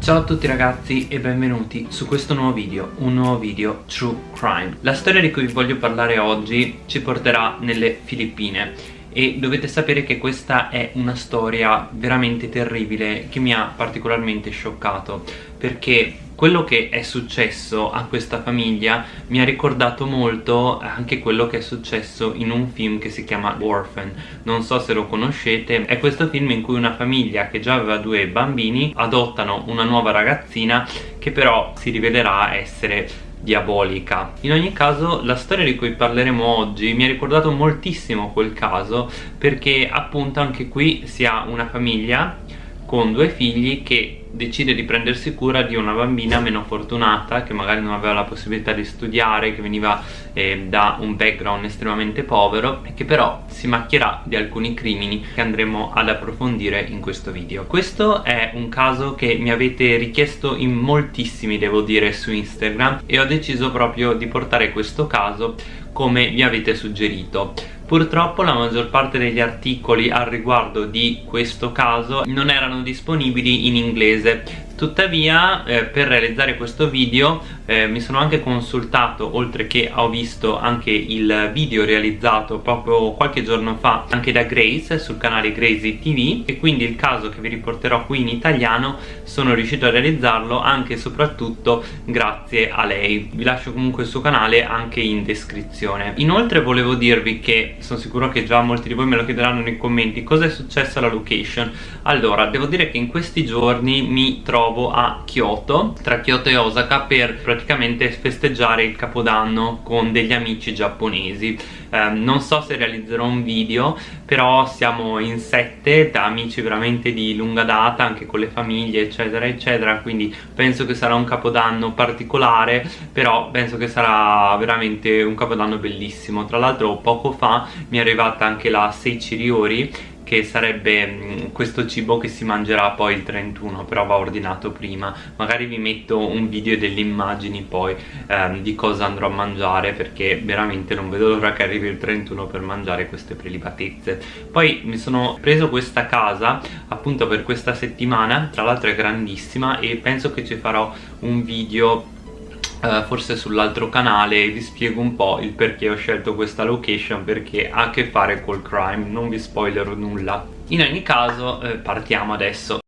Ciao a tutti ragazzi e benvenuti su questo nuovo video, un nuovo video True Crime. La storia di cui vi voglio parlare oggi ci porterà nelle Filippine e dovete sapere che questa è una storia veramente terribile che mi ha particolarmente scioccato perché quello che è successo a questa famiglia mi ha ricordato molto anche quello che è successo in un film che si chiama Orphan. Non so se lo conoscete è questo film in cui una famiglia che già aveva due bambini adottano una nuova ragazzina che però si rivelerà essere diabolica. In ogni caso la storia di cui parleremo oggi mi ha ricordato moltissimo quel caso perché appunto anche qui si ha una famiglia con due figli che decide di prendersi cura di una bambina meno fortunata che magari non aveva la possibilità di studiare che veniva eh, da un background estremamente povero e che però si macchierà di alcuni crimini che andremo ad approfondire in questo video. Questo è un caso che mi avete richiesto in moltissimi devo dire su Instagram e ho deciso proprio di portare questo caso come vi avete suggerito Purtroppo la maggior parte degli articoli al riguardo di questo caso non erano disponibili in inglese tuttavia eh, per realizzare questo video eh, mi sono anche consultato oltre che ho visto anche il video realizzato proprio qualche giorno fa anche da Grace sul canale Gracie TV e quindi il caso che vi riporterò qui in italiano sono riuscito a realizzarlo anche e soprattutto grazie a lei. Vi lascio comunque il suo canale anche in descrizione. Inoltre volevo dirvi che sono sicuro che già molti di voi me lo chiederanno nei commenti cosa è successo alla location? Allora devo dire che in questi giorni mi trovo trovo a Kyoto tra Kyoto e Osaka per praticamente festeggiare il capodanno con degli amici giapponesi. Eh, non so se realizzerò un video però siamo in sette da amici veramente di lunga data anche con le famiglie eccetera eccetera quindi penso che sarà un capodanno particolare però penso che sarà veramente un capodanno bellissimo. Tra l'altro poco fa mi è arrivata anche la Seichi Ryori che sarebbe mm, questo cibo che si mangerà poi il 31 però va ordinato prima. Magari vi metto un video delle immagini poi ehm, di cosa andrò a mangiare perché veramente non vedo l'ora che arrivi il 31 per mangiare queste prelibatezze. Poi mi sono preso questa casa appunto per questa settimana tra l'altro è grandissima e penso che ci farò un video Uh, forse sull'altro canale vi spiego un po' il perché ho scelto questa location perché ha a che fare col crime, non vi spoilerò nulla. In ogni caso eh, partiamo adesso.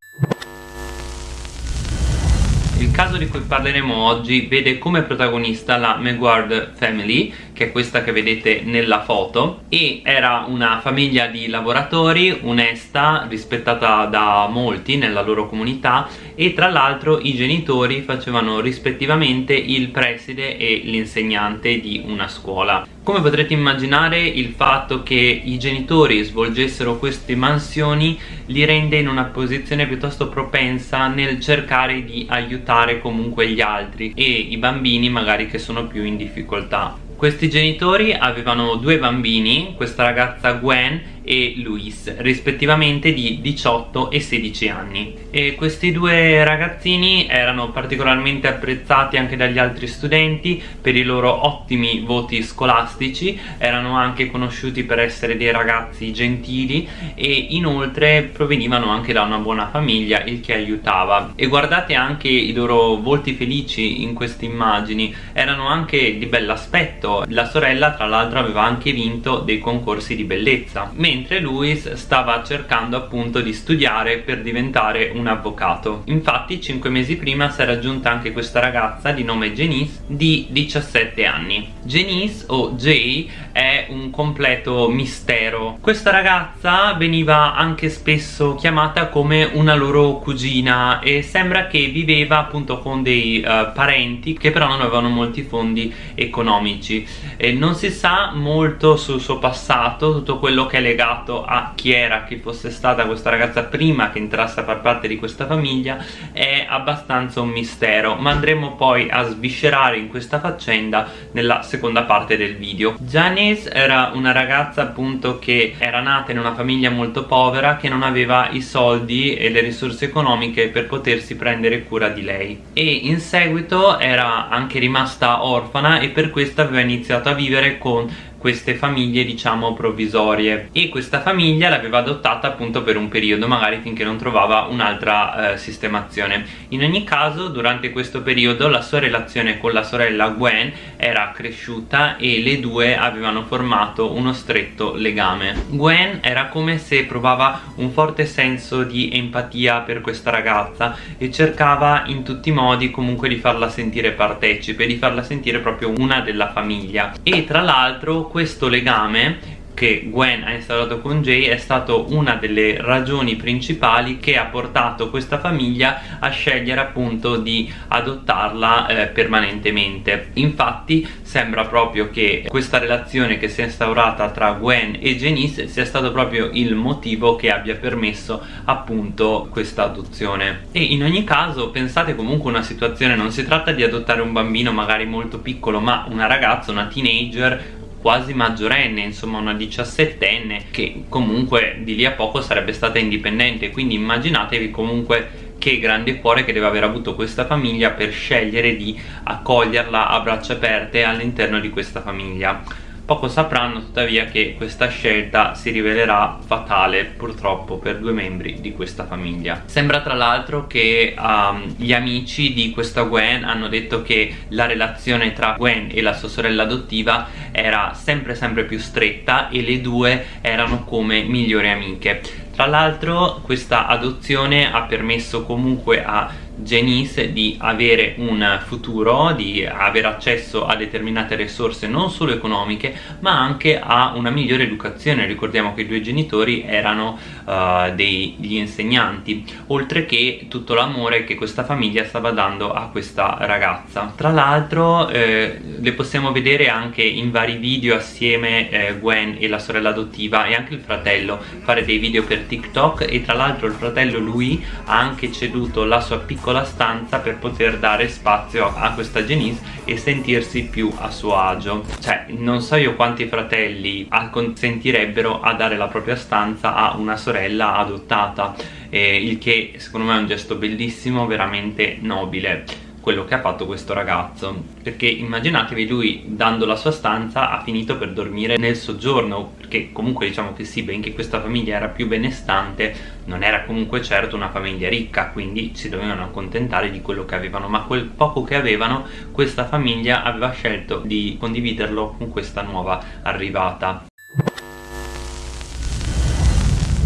Il caso di cui parleremo oggi vede come protagonista la Meguard Family che è questa che vedete nella foto e era una famiglia di lavoratori onesta, rispettata da molti nella loro comunità e tra l'altro i genitori facevano rispettivamente il preside e l'insegnante di una scuola. Come potrete immaginare il fatto che i genitori svolgessero queste mansioni li rende in una posizione piuttosto propensa nel cercare di aiutare comunque gli altri e i bambini magari che sono più in difficoltà questi genitori avevano due bambini, questa ragazza Gwen e Luis rispettivamente di 18 e 16 anni. E questi due ragazzini erano particolarmente apprezzati anche dagli altri studenti per i loro ottimi voti scolastici erano anche conosciuti per essere dei ragazzi gentili e inoltre provenivano anche da una buona famiglia il che aiutava. E guardate anche i loro volti felici in queste immagini erano anche di bell'aspetto. La sorella tra l'altro aveva anche vinto dei concorsi di bellezza mentre Louis stava cercando appunto di studiare per diventare un avvocato. Infatti 5 mesi prima si era aggiunta anche questa ragazza di nome Janice di 17 anni. Janice o Jay è un completo mistero. Questa ragazza veniva anche spesso chiamata come una loro cugina e sembra che viveva appunto con dei uh, parenti che però non avevano molti fondi economici. E non si sa molto sul suo passato tutto quello che è legato legato a chi era, chi fosse stata questa ragazza prima che entrasse a far parte di questa famiglia è abbastanza un mistero. Ma andremo poi a sviscerare in questa faccenda nella seconda parte del video. Janice era una ragazza appunto che era nata in una famiglia molto povera che non aveva i soldi e le risorse economiche per potersi prendere cura di lei. E in seguito era anche rimasta orfana e per questo aveva iniziato a vivere con queste famiglie diciamo provvisorie. E questa famiglia l'aveva adottata appunto per un periodo magari finché non trovava un'altra eh, sistemazione. In ogni caso durante questo periodo la sua relazione con la sorella Gwen era cresciuta e le due avevano formato uno stretto legame. Gwen era come se provava un forte senso di empatia per questa ragazza e cercava in tutti i modi comunque di farla sentire partecipe di farla sentire proprio una della famiglia. E tra l'altro questo legame che Gwen ha instaurato con Jay è stato una delle ragioni principali che ha portato questa famiglia a scegliere appunto di adottarla eh, permanentemente. Infatti sembra proprio che questa relazione che si è instaurata tra Gwen e Janice sia stato proprio il motivo che abbia permesso appunto questa adozione. E in ogni caso pensate comunque una situazione non si tratta di adottare un bambino magari molto piccolo ma una ragazza, una teenager quasi maggiorenne, insomma una diciassettenne che comunque di lì a poco sarebbe stata indipendente. Quindi immaginatevi comunque che grande cuore che deve aver avuto questa famiglia per scegliere di accoglierla a braccia aperte all'interno di questa famiglia Poco sapranno tuttavia che questa scelta si rivelerà fatale purtroppo per due membri di questa famiglia. Sembra tra l'altro che um, gli amici di questa Gwen hanno detto che la relazione tra Gwen e la sua sorella adottiva era sempre sempre più stretta e le due erano come migliori amiche. Tra l'altro questa adozione ha permesso comunque a Janice di avere un futuro, di avere accesso a determinate risorse non solo economiche ma anche a una migliore educazione. Ricordiamo che i due genitori erano uh, degli insegnanti oltre che tutto l'amore che questa famiglia stava dando a questa ragazza. Tra l'altro eh, le possiamo vedere anche in vari video assieme eh, Gwen e la sorella adottiva e anche il fratello fare dei video per TikTok e tra l'altro il fratello lui ha anche ceduto la sua piccola piccola stanza per poter dare spazio a questa Janice e sentirsi più a suo agio. Cioè non so io quanti fratelli acconsentirebbero a dare la propria stanza a una sorella adottata eh, il che secondo me è un gesto bellissimo veramente nobile quello che ha fatto questo ragazzo. Perché immaginatevi lui dando la sua stanza ha finito per dormire nel soggiorno perché comunque diciamo che sì benché questa famiglia era più benestante non era comunque certo una famiglia ricca quindi si dovevano accontentare di quello che avevano. Ma quel poco che avevano questa famiglia aveva scelto di condividerlo con questa nuova arrivata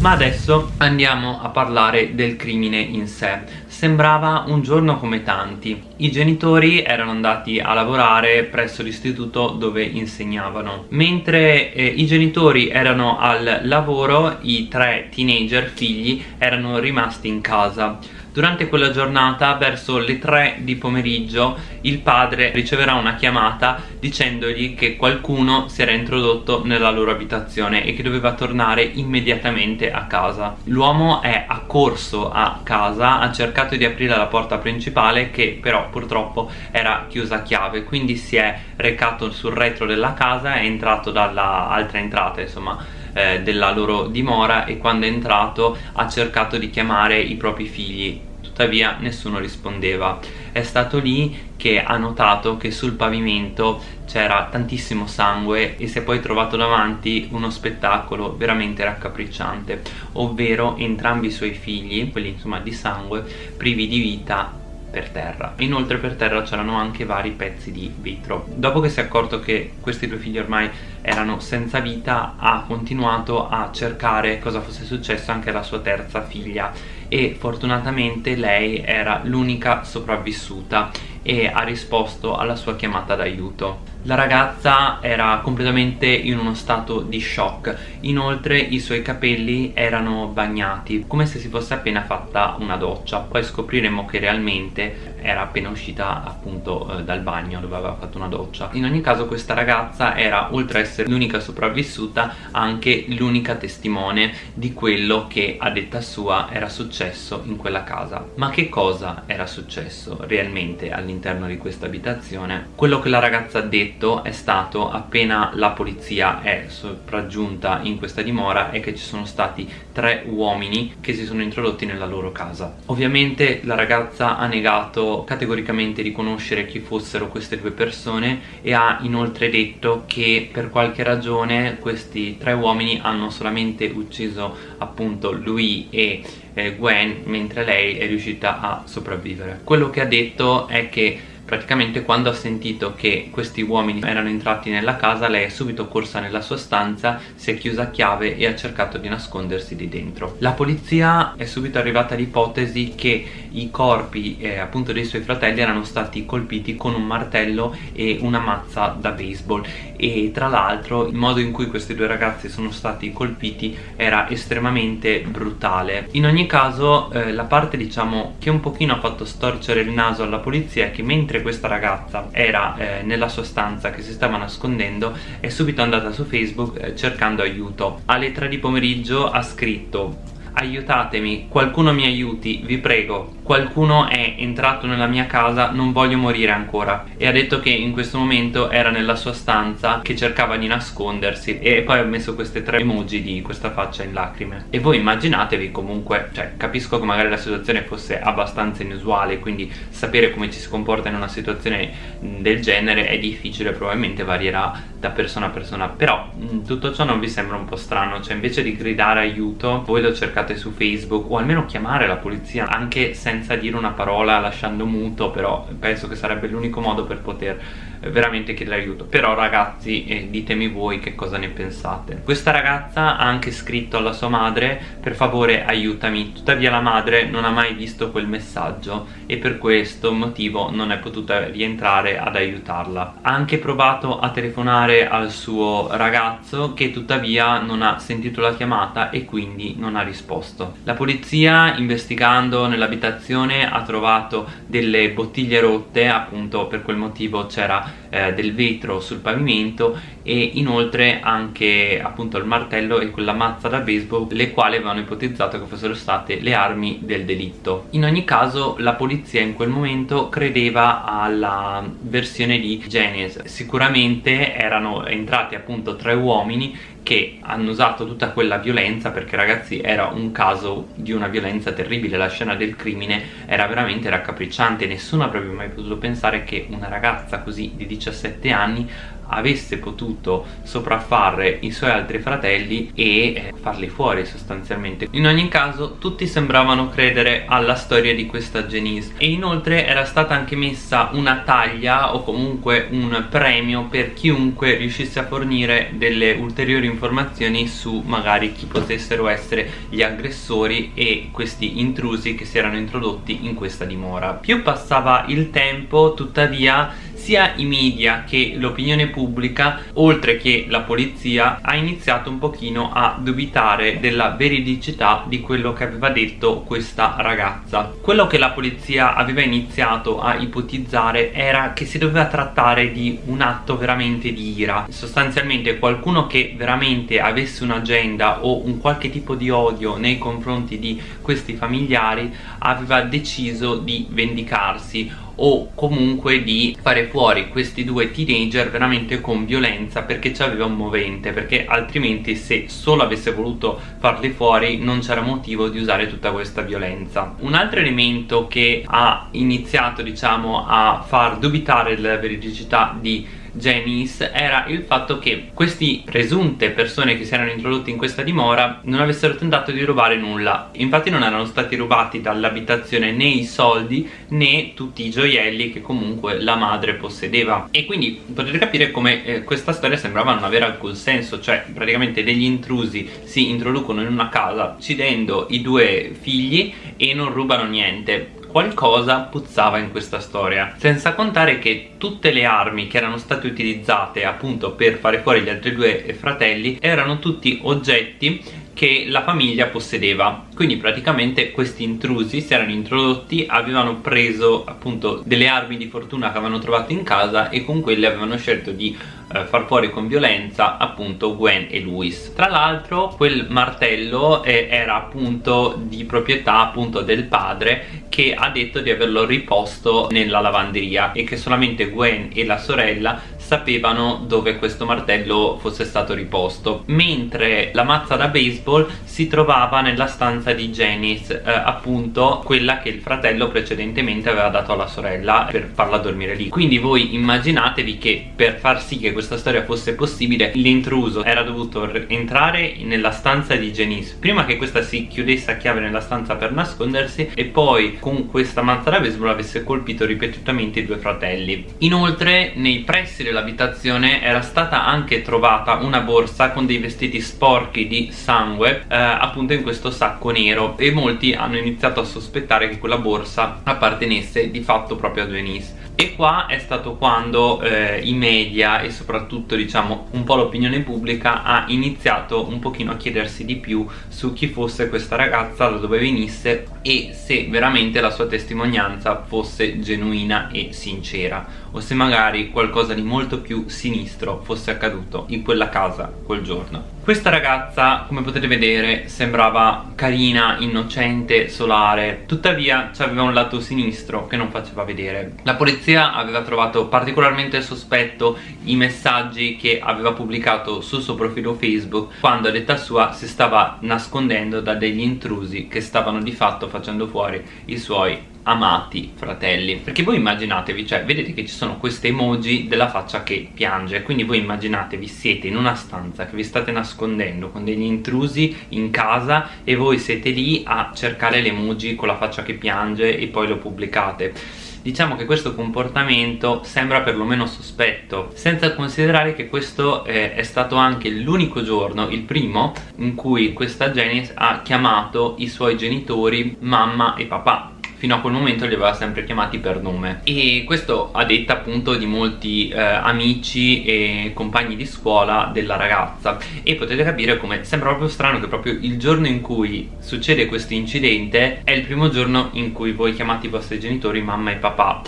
ma adesso andiamo a parlare del crimine in sé Sembrava un giorno come tanti. I genitori erano andati a lavorare presso l'istituto dove insegnavano. Mentre eh, i genitori erano al lavoro, i tre teenager figli erano rimasti in casa. Durante quella giornata, verso le 3 di pomeriggio, il padre riceverà una chiamata dicendogli che qualcuno si era introdotto nella loro abitazione e che doveva tornare immediatamente a casa. L'uomo è accorso a casa, ha cercato di aprire la porta principale che però purtroppo era chiusa a chiave, quindi si è recato sul retro della casa, è entrato dalla altra entrata, insomma, eh, della loro dimora e quando è entrato ha cercato di chiamare i propri figli tuttavia nessuno rispondeva. È stato lì che ha notato che sul pavimento c'era tantissimo sangue e si è poi trovato davanti uno spettacolo veramente raccapricciante ovvero entrambi i suoi figli, quelli insomma di sangue, privi di vita per terra. Inoltre per terra c'erano anche vari pezzi di vetro. Dopo che si è accorto che questi due figli ormai erano senza vita ha continuato a cercare cosa fosse successo anche alla sua terza figlia e fortunatamente lei era l'unica sopravvissuta e ha risposto alla sua chiamata d'aiuto. La ragazza era completamente in uno stato di shock, inoltre i suoi capelli erano bagnati, come se si fosse appena fatta una doccia. Poi scopriremo che realmente era appena uscita appunto eh, dal bagno dove aveva fatto una doccia. In ogni caso questa ragazza era, oltre ad essere l'unica sopravvissuta, anche l'unica testimone di quello che a detta sua era successo in quella casa. Ma che cosa era successo realmente all'interno di questa abitazione? Quello che la ragazza ha detto detto è stato appena la polizia è sopraggiunta in questa dimora è che ci sono stati tre uomini che si sono introdotti nella loro casa. Ovviamente la ragazza ha negato categoricamente di conoscere chi fossero queste due persone e ha inoltre detto che per qualche ragione questi tre uomini hanno solamente ucciso appunto lui e eh, Gwen mentre lei è riuscita a sopravvivere. Quello che ha detto è che praticamente quando ha sentito che questi uomini erano entrati nella casa lei è subito corsa nella sua stanza si è chiusa a chiave e ha cercato di nascondersi di dentro. La polizia è subito arrivata all'ipotesi che i corpi eh, appunto dei suoi fratelli erano stati colpiti con un martello e una mazza da baseball. E tra l'altro il modo in cui questi due ragazzi sono stati colpiti era estremamente brutale. In ogni caso eh, la parte diciamo che un pochino ha fatto storcere il naso alla polizia è che mentre mentre questa ragazza era eh, nella sua stanza che si stava nascondendo è subito andata su Facebook eh, cercando aiuto. Alle 3 di pomeriggio ha scritto aiutatemi, qualcuno mi aiuti, vi prego qualcuno è entrato nella mia casa, non voglio morire ancora. E ha detto che in questo momento era nella sua stanza che cercava di nascondersi. E poi ha messo queste tre emoji di questa faccia in lacrime. E voi immaginatevi comunque, cioè capisco che magari la situazione fosse abbastanza inusuale quindi sapere come ci si comporta in una situazione del genere è difficile, probabilmente varierà da persona a persona. Però tutto ciò non vi sembra un po' strano. Cioè invece di gridare aiuto voi lo cercate su Facebook o almeno chiamare la polizia anche senza dire una parola lasciando muto però penso che sarebbe l'unico modo per poter veramente chiedere aiuto. Però ragazzi eh, ditemi voi che cosa ne pensate. Questa ragazza ha anche scritto alla sua madre per favore aiutami tuttavia la madre non ha mai visto quel messaggio e per questo motivo non è potuta rientrare ad aiutarla. Ha anche provato a telefonare al suo ragazzo che tuttavia non ha sentito la chiamata e quindi non ha risposto. La polizia investigando nell'abitazione ha trovato delle bottiglie rotte. Appunto per quel motivo c'era eh, del vetro sul pavimento e inoltre anche appunto il martello e quella mazza da baseball le quali avevano ipotizzato che fossero state le armi del delitto. In ogni caso la polizia in quel momento credeva alla versione di Janice sicuramente erano entrati appunto tre uomini che hanno usato tutta quella violenza perché ragazzi era un caso di una violenza terribile. La scena del crimine era veramente raccapricciante. Nessuno avrebbe mai potuto pensare che una ragazza così di 17 anni avesse potuto sopraffare i suoi altri fratelli e eh, farli fuori sostanzialmente. In ogni caso tutti sembravano credere alla storia di questa Janice. E inoltre era stata anche messa una taglia o comunque un premio per chiunque riuscisse a fornire delle ulteriori informazioni su magari chi potessero essere gli aggressori e questi intrusi che si erano introdotti in questa dimora. Più passava il tempo tuttavia sia i media che l'opinione pubblica oltre che la polizia ha iniziato un pochino a dubitare della veridicità di quello che aveva detto questa ragazza. Quello che la polizia aveva iniziato a ipotizzare era che si doveva trattare di un atto veramente di ira. Sostanzialmente qualcuno che veramente avesse un'agenda o un qualche tipo di odio nei confronti di questi familiari aveva deciso di vendicarsi o comunque di fare fuori questi due teenager veramente con violenza perché c'aveva un movente perché altrimenti se solo avesse voluto farli fuori non c'era motivo di usare tutta questa violenza. Un altro elemento che ha iniziato diciamo a far dubitare della veridicità di Janice era il fatto che queste presunte persone che si erano introdotte in questa dimora non avessero tentato di rubare nulla. Infatti non erano stati rubati dall'abitazione né i soldi né tutti i gioielli che comunque la madre possedeva. E quindi potete capire come eh, questa storia sembrava non avere alcun senso cioè praticamente degli intrusi si introducono in una casa uccidendo i due figli e non rubano niente qualcosa puzzava in questa storia senza contare che tutte le armi che erano state utilizzate appunto per fare fuori gli altri due fratelli erano tutti oggetti che la famiglia possedeva. Quindi praticamente questi intrusi si erano introdotti avevano preso appunto delle armi di fortuna che avevano trovato in casa e con quelle avevano scelto di eh, far fuori con violenza appunto Gwen e Louis. Tra l'altro quel martello eh, era appunto di proprietà appunto del padre che ha detto di averlo riposto nella lavanderia e che solamente Gwen e la sorella sapevano dove questo martello fosse stato riposto mentre la mazza da baseball si trovava nella stanza di Janice eh, appunto quella che il fratello precedentemente aveva dato alla sorella per farla dormire lì. Quindi voi immaginatevi che per far sì che questa storia fosse possibile l'intruso era dovuto entrare nella stanza di Janice prima che questa si chiudesse a chiave nella stanza per nascondersi e poi con questa mazza da baseball avesse colpito ripetutamente i due fratelli. Inoltre nei pressi dell'abitazione era stata anche trovata una borsa con dei vestiti sporchi di sangue eh, appunto in questo sacco nero e molti hanno iniziato a sospettare che quella borsa appartenesse di fatto proprio a Janice e qua è stato quando eh, i media e soprattutto diciamo un po' l'opinione pubblica ha iniziato un pochino a chiedersi di più su chi fosse questa ragazza, da dove venisse e se veramente la sua testimonianza fosse genuina e sincera o se magari qualcosa di molto più sinistro fosse accaduto in quella casa quel giorno questa ragazza, come potete vedere, sembrava carina, innocente, solare. Tuttavia aveva un lato sinistro che non faceva vedere. La polizia aveva trovato particolarmente sospetto i messaggi che aveva pubblicato sul suo profilo Facebook Quando a detta sua si stava nascondendo da degli intrusi che stavano di fatto facendo fuori i suoi amati fratelli. Perché voi immaginatevi cioè vedete che ci sono queste emoji della faccia che piange. Quindi voi immaginatevi siete in una stanza che vi state nascondendo con degli intrusi in casa e voi siete lì a cercare le emoji con la faccia che piange e poi lo pubblicate. Diciamo che questo comportamento sembra perlomeno sospetto senza considerare che questo eh, è stato anche l'unico giorno, il primo in cui questa Janice ha chiamato i suoi genitori mamma e papà fino a quel momento li aveva sempre chiamati per nome. E questo a detta appunto di molti eh, amici e compagni di scuola della ragazza. E potete capire come sembra proprio strano che proprio il giorno in cui succede questo incidente è il primo giorno in cui voi chiamate i vostri genitori mamma e papà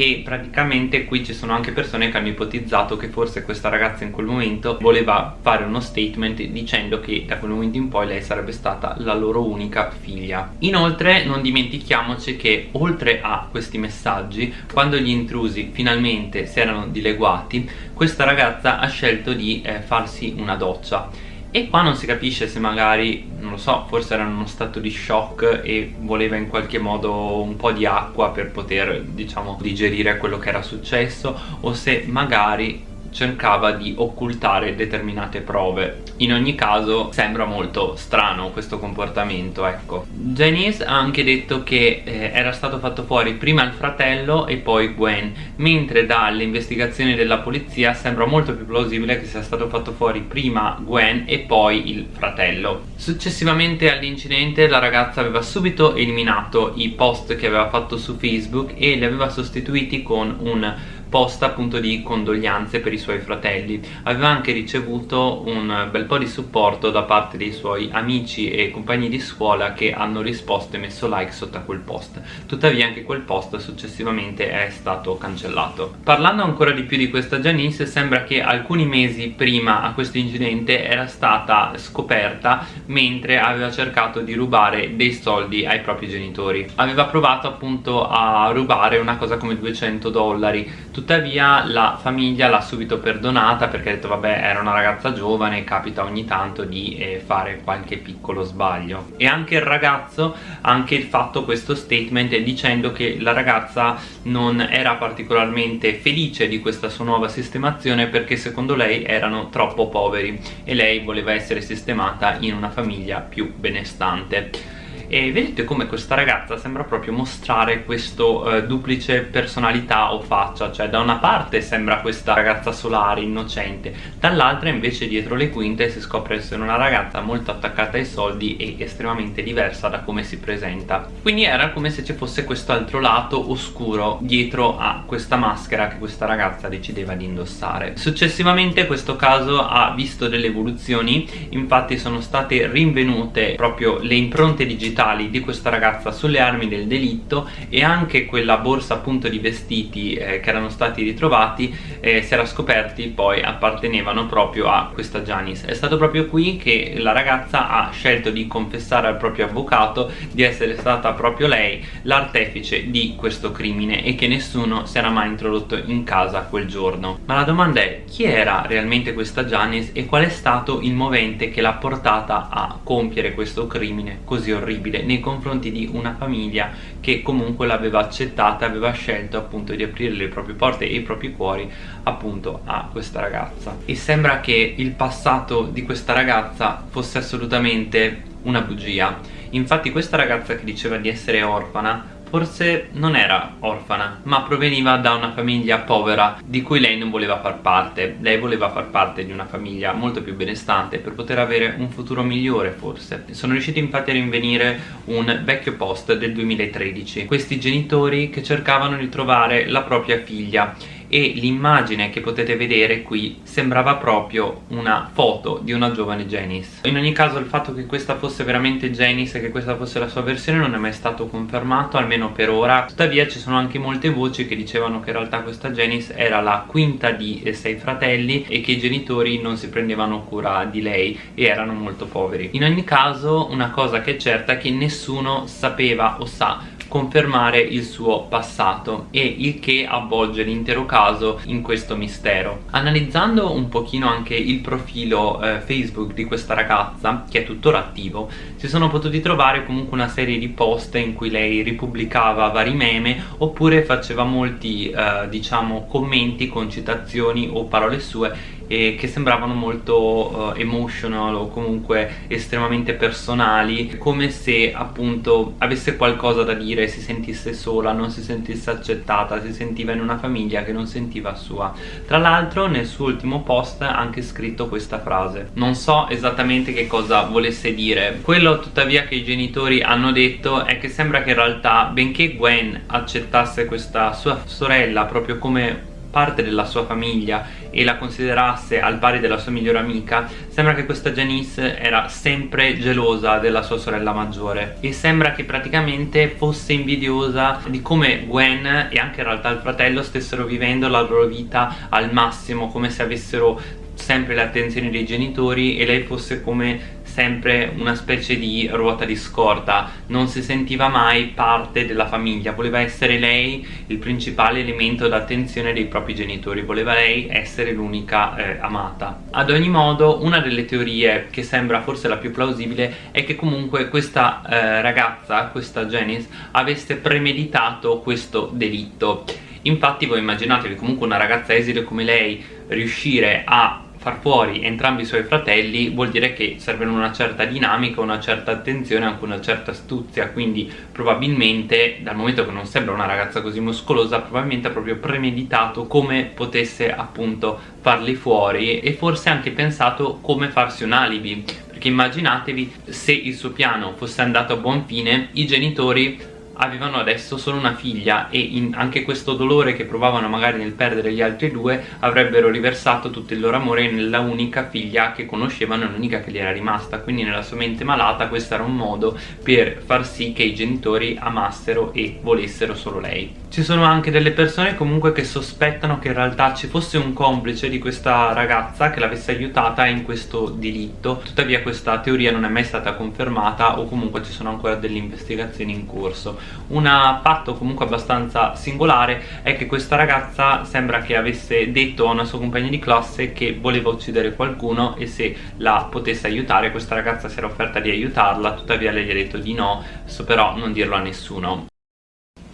e praticamente qui ci sono anche persone che hanno ipotizzato che forse questa ragazza in quel momento voleva fare uno statement dicendo che da quel momento in poi lei sarebbe stata la loro unica figlia. Inoltre non dimentichiamoci che oltre a questi messaggi quando gli intrusi finalmente si erano dileguati questa ragazza ha scelto di eh, farsi una doccia e qua non si capisce se magari, non lo so, forse era in uno stato di shock e voleva in qualche modo un po' di acqua per poter, diciamo, digerire quello che era successo o se magari cercava di occultare determinate prove. In ogni caso sembra molto strano questo comportamento ecco. Janice ha anche detto che eh, era stato fatto fuori prima il fratello e poi Gwen mentre dalle investigazioni della polizia sembra molto più plausibile che sia stato fatto fuori prima Gwen e poi il fratello. Successivamente all'incidente la ragazza aveva subito eliminato i post che aveva fatto su Facebook e li aveva sostituiti con un post appunto di condoglianze per i suoi fratelli. Aveva anche ricevuto un bel po' di supporto da parte dei suoi amici e compagni di scuola che hanno risposto e messo like sotto a quel post. Tuttavia anche quel post successivamente è stato cancellato. Parlando ancora di più di questa Janice sembra che alcuni mesi prima a questo incidente era stata scoperta mentre aveva cercato di rubare dei soldi ai propri genitori. Aveva provato appunto a rubare una cosa come 200 dollari tuttavia la famiglia l'ha subito perdonata perché ha detto vabbè era una ragazza giovane capita ogni tanto di eh, fare qualche piccolo sbaglio. E anche il ragazzo ha anche fatto questo statement dicendo che la ragazza non era particolarmente felice di questa sua nuova sistemazione perché secondo lei erano troppo poveri e lei voleva essere sistemata in una famiglia più benestante e vedete come questa ragazza sembra proprio mostrare questo eh, duplice personalità o faccia cioè da una parte sembra questa ragazza solare, innocente dall'altra invece dietro le quinte si scopre essere una ragazza molto attaccata ai soldi e estremamente diversa da come si presenta. Quindi era come se ci fosse questo altro lato oscuro dietro a questa maschera che questa ragazza decideva di indossare. Successivamente questo caso ha visto delle evoluzioni infatti sono state rinvenute proprio le impronte digitali digitali di questa ragazza sulle armi del delitto e anche quella borsa appunto di vestiti eh, che erano stati ritrovati eh, si era scoperti poi appartenevano proprio a questa Janice. È stato proprio qui che la ragazza ha scelto di confessare al proprio avvocato di essere stata proprio lei l'artefice di questo crimine e che nessuno si era mai introdotto in casa quel giorno. Ma la domanda è chi era realmente questa Janice e qual è stato il movente che l'ha portata a compiere questo crimine così orribile nei confronti di una famiglia che comunque l'aveva accettata aveva scelto appunto di aprire le proprie porte e i propri cuori appunto a questa ragazza. E sembra che il passato di questa ragazza fosse assolutamente una bugia. Infatti questa ragazza che diceva di essere orfana forse non era orfana ma proveniva da una famiglia povera di cui lei non voleva far parte. Lei voleva far parte di una famiglia molto più benestante per poter avere un futuro migliore forse. Sono riusciti infatti a rinvenire un vecchio post del 2013 questi genitori che cercavano di trovare la propria figlia e l'immagine che potete vedere qui sembrava proprio una foto di una giovane Janice. In ogni caso il fatto che questa fosse veramente Janice e che questa fosse la sua versione non è mai stato confermato almeno per ora. Tuttavia ci sono anche molte voci che dicevano che in realtà questa Janice era la quinta di sei fratelli e che i genitori non si prendevano cura di lei e erano molto poveri. In ogni caso una cosa che è certa è che nessuno sapeva o sa confermare il suo passato e il che avvolge l'intero caso in questo mistero. Analizzando un pochino anche il profilo eh, Facebook di questa ragazza che è tuttora attivo si sono potuti trovare comunque una serie di post in cui lei ripubblicava vari meme oppure faceva molti eh, diciamo commenti con citazioni o parole sue e che sembravano molto uh, emotional o comunque estremamente personali come se appunto avesse qualcosa da dire, si sentisse sola, non si sentisse accettata, si sentiva in una famiglia che non sentiva sua. Tra l'altro nel suo ultimo post ha anche scritto questa frase. Non so esattamente che cosa volesse dire. Quello tuttavia che i genitori hanno detto è che sembra che in realtà benché Gwen accettasse questa sua sorella proprio come parte della sua famiglia e la considerasse al pari della sua migliore amica sembra che questa Janice era sempre gelosa della sua sorella maggiore e sembra che praticamente fosse invidiosa di come Gwen e anche in realtà il fratello stessero vivendo la loro vita al massimo come se avessero sempre le attenzioni dei genitori e lei fosse come sempre una specie di ruota di scorta. Non si sentiva mai parte della famiglia. Voleva essere lei il principale elemento d'attenzione dei propri genitori. Voleva lei essere l'unica eh, amata. Ad ogni modo una delle teorie che sembra forse la più plausibile è che comunque questa eh, ragazza questa Janice avesse premeditato questo delitto. Infatti voi immaginatevi comunque una ragazza esile come lei riuscire a far fuori entrambi i suoi fratelli vuol dire che serve una certa dinamica, una certa attenzione, anche una certa astuzia. Quindi probabilmente dal momento che non sembra una ragazza così muscolosa probabilmente ha proprio premeditato come potesse appunto farli fuori e forse anche pensato come farsi un alibi. Perché immaginatevi se il suo piano fosse andato a buon fine i genitori avevano adesso solo una figlia e in anche questo dolore che provavano magari nel perdere gli altri due avrebbero riversato tutto il loro amore nella unica figlia che conoscevano e l'unica che gli era rimasta. Quindi nella sua mente malata questo era un modo per far sì che i genitori amassero e volessero solo lei. Ci sono anche delle persone comunque che sospettano che in realtà ci fosse un complice di questa ragazza che l'avesse aiutata in questo delitto. Tuttavia questa teoria non è mai stata confermata o comunque ci sono ancora delle investigazioni in corso un fatto comunque abbastanza singolare è che questa ragazza sembra che avesse detto a una sua compagna di classe che voleva uccidere qualcuno e se la potesse aiutare questa ragazza si era offerta di aiutarla tuttavia lei gli ha detto di no però non dirlo a nessuno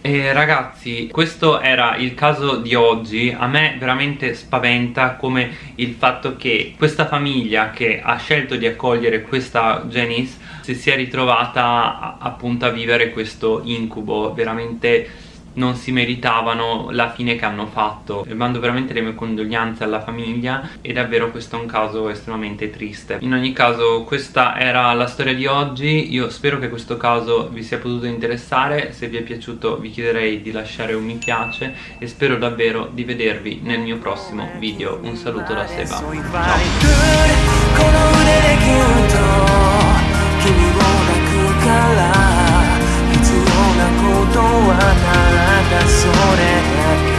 e ragazzi questo era il caso di oggi. A me veramente spaventa come il fatto che questa famiglia che ha scelto di accogliere questa Janice si sia ritrovata appunto a vivere questo incubo veramente non si meritavano la fine che hanno fatto. E mando veramente le mie condoglianze alla famiglia e davvero questo è un caso estremamente triste. In ogni caso questa era la storia di oggi. Io spero che questo caso vi sia potuto interessare. Se vi è piaciuto vi chiederei di lasciare un mi piace e spero davvero di vedervi nel mio prossimo video. Un saluto da Seba. Ciao. それだけ。